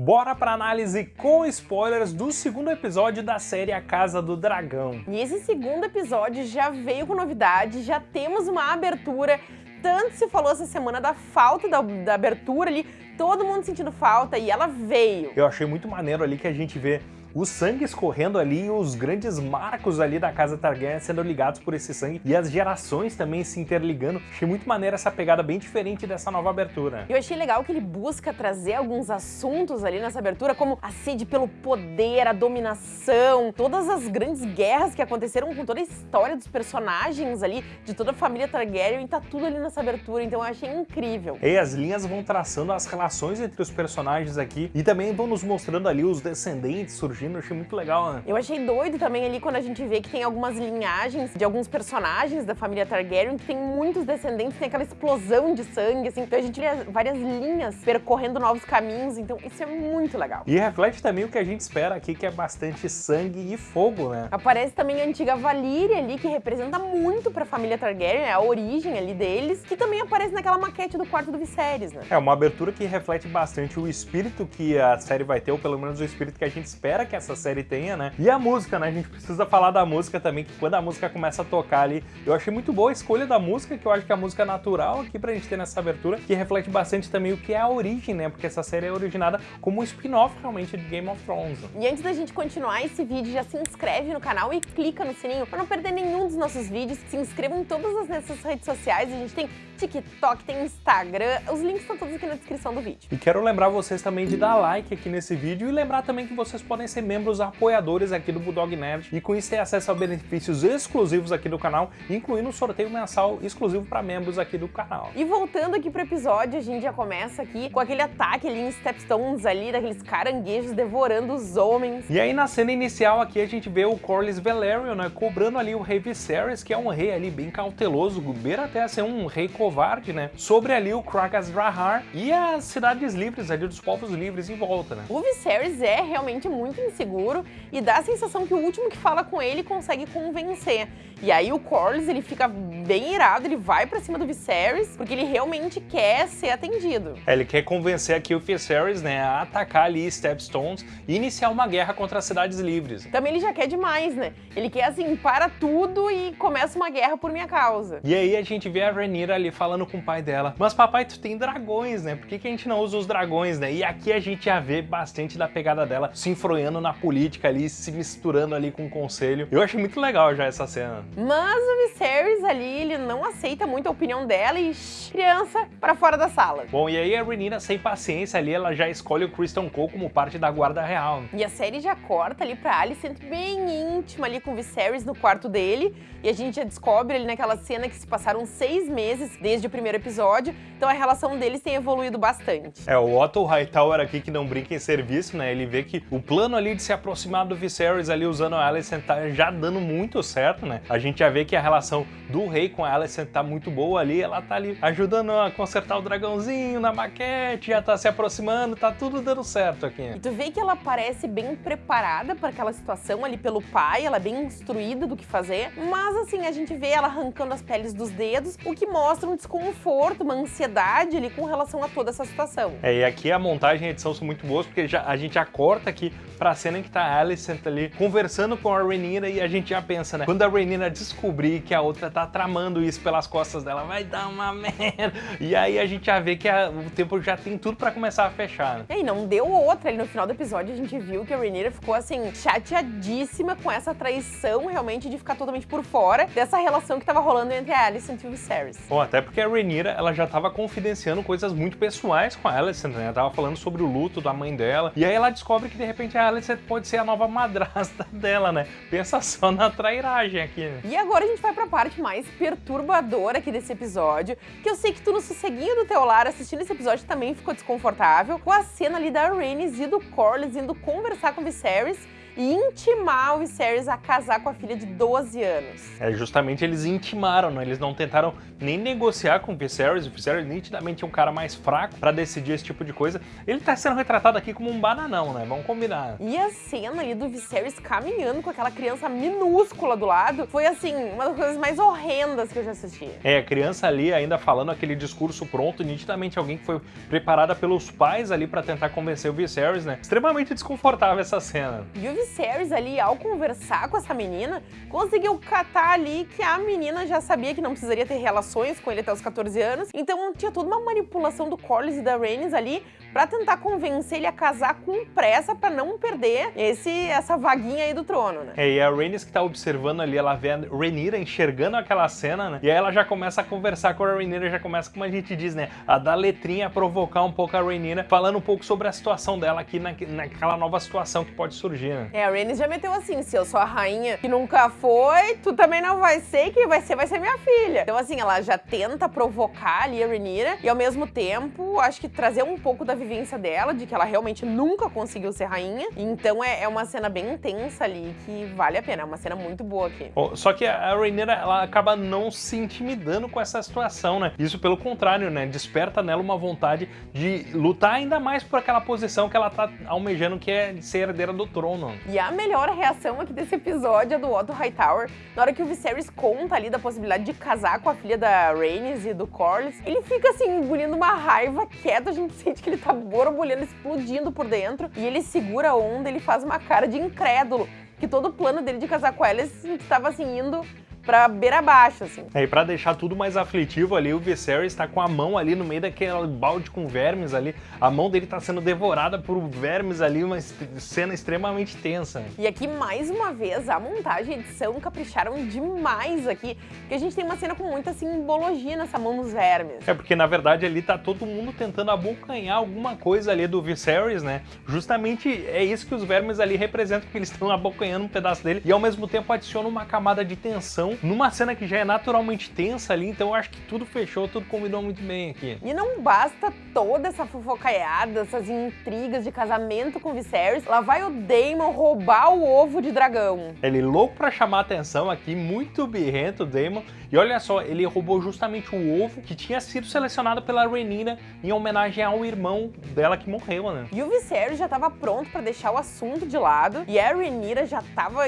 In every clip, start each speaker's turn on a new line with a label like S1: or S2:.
S1: Bora pra análise com spoilers do segundo episódio da série A Casa do Dragão.
S2: E esse segundo episódio já veio com novidade, já temos uma abertura. Tanto se falou essa semana da falta da, da abertura ali, todo mundo sentindo falta e ela veio.
S1: Eu achei muito maneiro ali que a gente vê o sangue escorrendo ali e os grandes marcos ali da casa Targaryen sendo ligados por esse sangue e as gerações também se interligando. Achei muito maneira essa pegada bem diferente dessa nova abertura.
S2: Eu achei legal que ele busca trazer alguns assuntos ali nessa abertura, como a sede pelo poder, a dominação, todas as grandes guerras que aconteceram com toda a história dos personagens ali, de toda a família Targaryen, e tá tudo ali nessa abertura, então eu achei incrível.
S1: E as linhas vão traçando as relações entre os personagens aqui e também vão nos mostrando ali os descendentes surgindo eu achei muito legal, né?
S2: Eu achei doido também ali quando a gente vê que tem algumas linhagens de alguns personagens da família Targaryen que tem muitos descendentes, tem aquela explosão de sangue, assim, então a gente vê várias linhas percorrendo novos caminhos, então isso é muito legal.
S1: E reflete também o que a gente espera aqui, que é bastante sangue e fogo, né?
S2: Aparece também a antiga Valíria ali, que representa muito pra família Targaryen, é a origem ali deles, que também aparece naquela maquete do quarto do Viserys, né?
S1: É uma abertura que reflete bastante o espírito que a série vai ter, ou pelo menos o espírito que a gente espera que essa série tenha, né? E a música, né? A gente precisa falar da música também, que quando a música começa a tocar ali, eu achei muito boa a escolha da música, que eu acho que é a música natural aqui pra gente ter nessa abertura, que reflete bastante também o que é a origem, né? Porque essa série é originada como um spin-off realmente de Game of Thrones.
S2: E antes da gente continuar esse vídeo, já se inscreve no canal e clica no sininho para não perder nenhum dos nossos vídeos. Se inscrevam em todas as nossas redes sociais, a gente tem TikTok, tem Instagram, os links estão todos aqui na descrição do vídeo.
S1: E quero lembrar vocês também de dar like aqui nesse vídeo e lembrar também que vocês podem ser membros apoiadores aqui do Bulldog Nerd e com isso ter acesso a benefícios exclusivos aqui do canal, incluindo um sorteio mensal exclusivo para membros aqui do canal.
S2: E voltando aqui pro episódio, a gente já começa aqui com aquele ataque ali em Stepstones ali, daqueles caranguejos devorando os homens.
S1: E aí na cena inicial aqui a gente vê o Corlys Velaryon, né, cobrando ali o rei Viserys, que é um rei ali bem cauteloso, beira até ser um rei covarde, né, sobre ali o Kragas Drahar e as cidades livres ali, dos povos livres em volta, né.
S2: O Viserys é realmente muito inseguro, e dá a sensação que o último que fala com ele consegue convencer. E aí o Corlys, ele fica bem irado, ele vai pra cima do Viserys, porque ele realmente quer ser atendido.
S1: É, ele quer convencer aqui o Viserys, né, a atacar ali Stepstones e iniciar uma guerra contra as cidades livres.
S2: Também ele já quer demais, né? Ele quer assim, para tudo e começa uma guerra por minha causa.
S1: E aí a gente vê a Rhaenyra ali falando com o pai dela, mas papai, tu tem dragões, né? Por que, que a gente não usa os dragões, né? E aqui a gente já vê bastante da pegada dela se enfronhando na política ali, se misturando ali com o conselho. Eu achei muito legal já essa cena.
S2: Mas o Viserys ali, ele não aceita muito a opinião dela e shh, criança para fora da sala.
S1: Bom, e aí a Renina, sem paciência ali, ela já escolhe o Kristen Cole como parte da guarda real.
S2: E a série já corta ali pra Alicent bem íntima ali com o Viserys no quarto dele. E a gente já descobre ali naquela cena que se passaram seis meses desde o primeiro episódio. Então a relação deles tem evoluído bastante.
S1: É, o Otto Hightower aqui que não brinca em serviço, né? Ele vê que o plano ali de se aproximar do Viserys ali usando a Alicent tá já dando muito certo, né? A gente já vê que a relação do rei com a Alicent tá muito boa ali, ela tá ali ajudando a consertar o dragãozinho na maquete, já tá se aproximando, tá tudo dando certo aqui.
S2: E tu vê que ela parece bem preparada para aquela situação ali pelo pai, ela é bem instruída do que fazer, mas assim, a gente vê ela arrancando as peles dos dedos, o que mostra um desconforto, uma ansiedade ali com relação a toda essa situação.
S1: É, e aqui a montagem e a edição são muito boas, porque já, a gente já corta aqui pra cena em que tá a Alicent ali conversando com a Rhaenyra e a gente já pensa, né? Quando a Rhaenyra descobrir que a outra tá tramando isso pelas costas dela, vai dar uma merda. E aí a gente já vê que a, o tempo já tem tudo pra começar a fechar. Né?
S2: E aí, não deu outra. Ali no final do episódio a gente viu que a Rhaenyra ficou assim, chateadíssima com essa traição realmente de ficar totalmente por fora dessa relação que tava rolando entre a Alicent e o Viserys.
S1: Bom, até porque a Rhaenyra, ela já tava confidenciando coisas muito pessoais com a Alicent, né? Ela tava falando sobre o luto da mãe dela. E aí ela descobre que de repente a Alicent pode ser a nova madrasta dela, né? Pensa só na trairagem aqui. Né?
S2: E agora a gente vai pra parte mais perturbadora aqui desse episódio, que eu sei que tu no sosseguinho do teu lar assistindo esse episódio também ficou desconfortável, com a cena ali da Rhaenys e do Corlys indo conversar com o Viserys e intimar o Viserys a casar com a filha de 12 anos.
S1: É, justamente eles intimaram, né? Eles não tentaram nem negociar com o Viserys. O Viserys nitidamente é um cara mais fraco para decidir esse tipo de coisa. Ele tá sendo retratado aqui como um bananão, né? Vamos combinar.
S2: E a cena ali do Viserys caminhando com aquela criança minúscula do lado foi, assim, uma das coisas mais horrendas que eu já assisti.
S1: É, a criança ali ainda falando aquele discurso pronto, nitidamente alguém que foi preparada pelos pais ali para tentar convencer o Viserys, né? Extremamente desconfortável essa cena.
S2: E o Viserys ali, ao conversar com essa menina, conseguiu catar ali que a menina já sabia que não precisaria ter relações com ele até os 14 anos, então tinha toda uma manipulação do Corlys e da Rhaenys ali para tentar convencer ele a casar com pressa para não perder esse essa vaguinha aí do trono, né?
S1: É, e a Rhaenys que tá observando ali, ela vê a Rhaenyra enxergando aquela cena, né? E aí ela já começa a conversar com a Rhaenyra, já começa, como a gente diz, né? A dar letrinha, a provocar um pouco a Rhaenyra, falando um pouco sobre a situação dela aqui na, naquela nova situação que pode surgir, né?
S2: É, a Rhaenys já meteu assim, se eu sou a rainha que nunca foi, tu também não vai ser, quem vai ser vai ser minha filha. Então assim, ela já tenta provocar ali a Rhaenyra e ao mesmo tempo, acho que trazer um pouco da vivência dela, de que ela realmente nunca conseguiu ser rainha. Então é, é uma cena bem intensa ali, que vale a pena. É uma cena muito boa aqui.
S1: Oh, só que a Rhaenyra, ela acaba não se intimidando com essa situação, né? Isso pelo contrário, né? Desperta nela uma vontade de lutar ainda mais por aquela posição que ela tá almejando, que é ser herdeira do trono.
S2: E a melhor reação aqui desse episódio é do Otto Hightower, na hora que o Viserys conta ali da possibilidade de casar com a filha da Rhaenys e do Corlys, ele fica assim, engolindo uma raiva quieta, a gente sente que ele tá borbulhando, explodindo por dentro, e ele segura a onda, ele faz uma cara de incrédulo, que todo o plano dele de casar com ela estava assim, indo pra beira baixo, assim.
S1: É, e pra deixar tudo mais aflitivo ali, o Viserys tá com a mão ali no meio daquele balde com vermes ali. A mão dele tá sendo devorada por vermes ali, uma cena extremamente tensa.
S2: E aqui, mais uma vez, a montagem e a edição capricharam demais aqui, porque a gente tem uma cena com muita simbologia nessa mão dos vermes.
S1: É, porque na verdade ali tá todo mundo tentando abocanhar alguma coisa ali do Viserys, né? Justamente é isso que os vermes ali representam, que eles estão abocanhando um pedaço dele e ao mesmo tempo adicionam uma camada de tensão numa cena que já é naturalmente tensa ali, então eu acho que tudo fechou, tudo combinou muito bem aqui.
S2: E não basta toda essa fofocaiada, essas intrigas de casamento com Viserys, lá vai o Daemon roubar o ovo de dragão.
S1: Ele louco pra chamar atenção aqui, muito birrento o Daemon, e olha só, ele roubou justamente o ovo que tinha sido selecionado pela Rhaenyra em homenagem ao irmão dela que morreu, né?
S2: E o Viserys já tava pronto pra deixar o assunto de lado, e a Rhaenyra já tava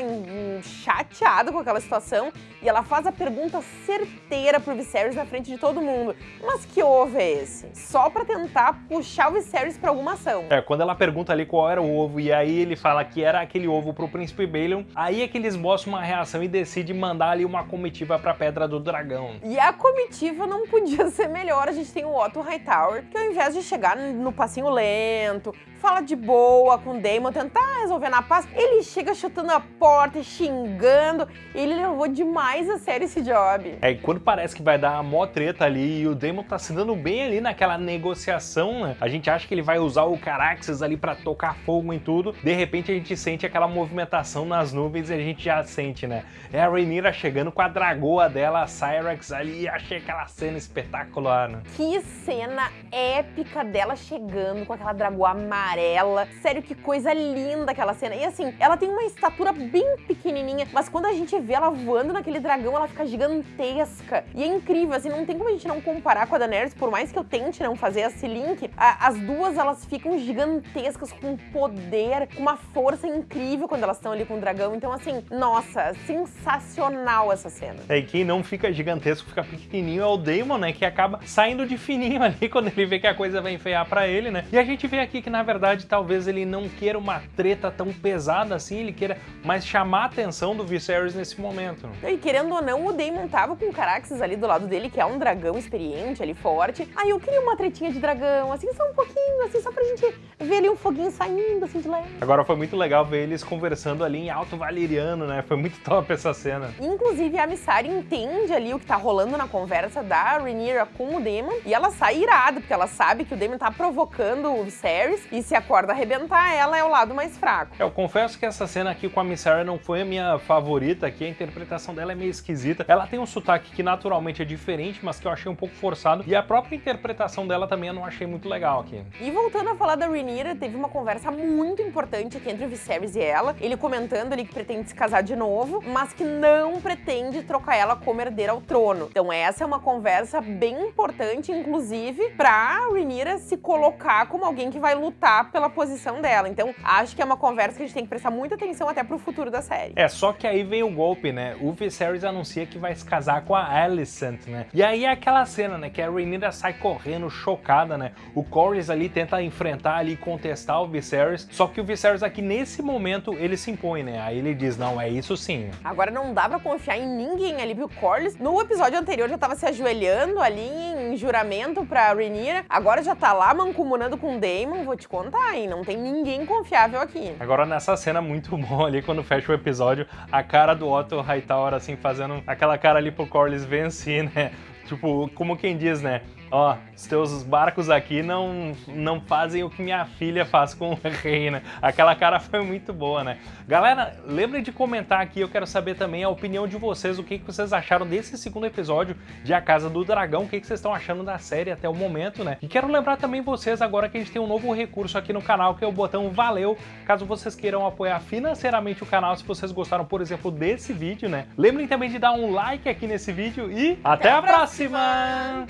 S2: chateada com aquela situação, e ela faz a pergunta certeira pro Viserys na frente de todo mundo. Mas que ovo é esse? Só pra tentar puxar o Viserys pra alguma ação.
S1: É, quando ela pergunta ali qual era o ovo e aí ele fala que era aquele ovo pro Príncipe Balon, aí é que eles mostram uma reação e decidem mandar ali uma comitiva pra Pedra do Dragão.
S2: E a comitiva não podia ser melhor. A gente tem o Otto Hightower, que ao invés de chegar no passinho lento, fala de boa com o Damon, tentar resolver na paz, ele chega chutando a porta e xingando. Ele levou demais a sério esse job.
S1: É, e quando parece que vai dar uma mó treta ali e o Damon tá se dando bem ali naquela negociação, né? A gente acha que ele vai usar o Caraxes ali pra tocar fogo em tudo. De repente a gente sente aquela movimentação nas nuvens e a gente já sente, né? É a Rhaenyra chegando com a dragoa dela, a Cyrax ali, achei aquela cena espetacular, né?
S2: Que cena épica dela chegando com aquela dragoa amarela. Sério, que coisa linda aquela cena. E assim, ela tem uma estatura bem pequenininha, mas quando a gente vê ela voando naquele dragão, ela fica gigantesca. E é incrível, assim, não tem como a gente não comparar com a Daenerys, por mais que eu tente não fazer esse link, a, as duas, elas ficam gigantescas, com poder, com uma força incrível quando elas estão ali com o dragão. Então, assim, nossa, sensacional essa cena.
S1: É, e quem não fica gigantesco, fica pequenininho é o Daemon, né, que acaba saindo de fininho ali quando ele vê que a coisa vai enfeiar pra ele, né. E a gente vê aqui que, na verdade, talvez ele não queira uma treta tão pesada assim, ele queira mais chamar a atenção do Viserys nesse momento.
S2: E querendo ou não, o Daemon tava com o Caraxes ali do lado dele, que é um dragão experiente ali, forte. Aí eu queria uma tretinha de dragão, assim, só um pouquinho, assim, só pra gente ver ali um foguinho saindo, assim, de leve.
S1: Agora foi muito legal ver eles conversando ali em alto valeriano, né? Foi muito top essa cena.
S2: Inclusive, a Missari entende ali o que tá rolando na conversa da Rhaenyra com o Daemon, e ela sai irada, porque ela sabe que o Daemon tá provocando o Viserys, e se a corda arrebentar, ela é o lado mais fraco.
S1: Eu confesso que essa cena aqui com a Miss Sarah não foi a minha favorita aqui, a interpretação dela é meio esquisita. Ela tem um sotaque que naturalmente é diferente, mas que eu achei um pouco forçado, e a própria interpretação dela também eu não achei muito legal aqui.
S2: E voltando a falar da Rhaenyra, teve uma conversa muito importante aqui entre o Viserys e ela, ele comentando ali que pretende se casar de novo, mas que não pretende trocar ela como herdeira ao trono. Então essa é uma conversa bem importante, inclusive, pra Rhaenyra se colocar como alguém que vai lutar pela posição dela. Então acho que é uma conversa que a gente tem que prestar muita atenção até pro futuro da série.
S1: É, só que aí vem o golpe, né? O Viserys anuncia que vai se casar com a Alicent, né? E aí é aquela cena, né? Que a Rhaenyra sai correndo, chocada, né? O Corlys ali tenta enfrentar ali e contestar o Viserys, só que o Viserys aqui, nesse momento, ele se impõe, né? Aí ele diz, não, é isso sim.
S2: Agora não dá pra confiar em ninguém ali, viu? Corlys, no episódio anterior já tava se ajoelhando ali em juramento pra Rhaenyra, agora já tá lá mancomunando com o Daemon, vou te contar, hein? Não tem ninguém confiável aqui.
S1: Agora nessa cena muito bom ali, quando fecha o episódio, a cara do Otto Hightower, assim, fazendo aquela cara ali pro Corlys vencer, né? Tipo, como quem diz, né? Ó, os teus barcos aqui não, não fazem o que minha filha faz com o rei, né? Aquela cara foi muito boa, né? Galera, lembrem de comentar aqui, eu quero saber também a opinião de vocês, o que, que vocês acharam desse segundo episódio de A Casa do Dragão, o que, que vocês estão achando da série até o momento, né? E quero lembrar também vocês agora que a gente tem um novo recurso aqui no canal, que é o botão Valeu, caso vocês queiram apoiar financeiramente o canal, se vocês gostaram, por exemplo, desse vídeo, né? Lembrem também de dar um like aqui nesse vídeo e até, até a próxima.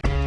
S1: próxima.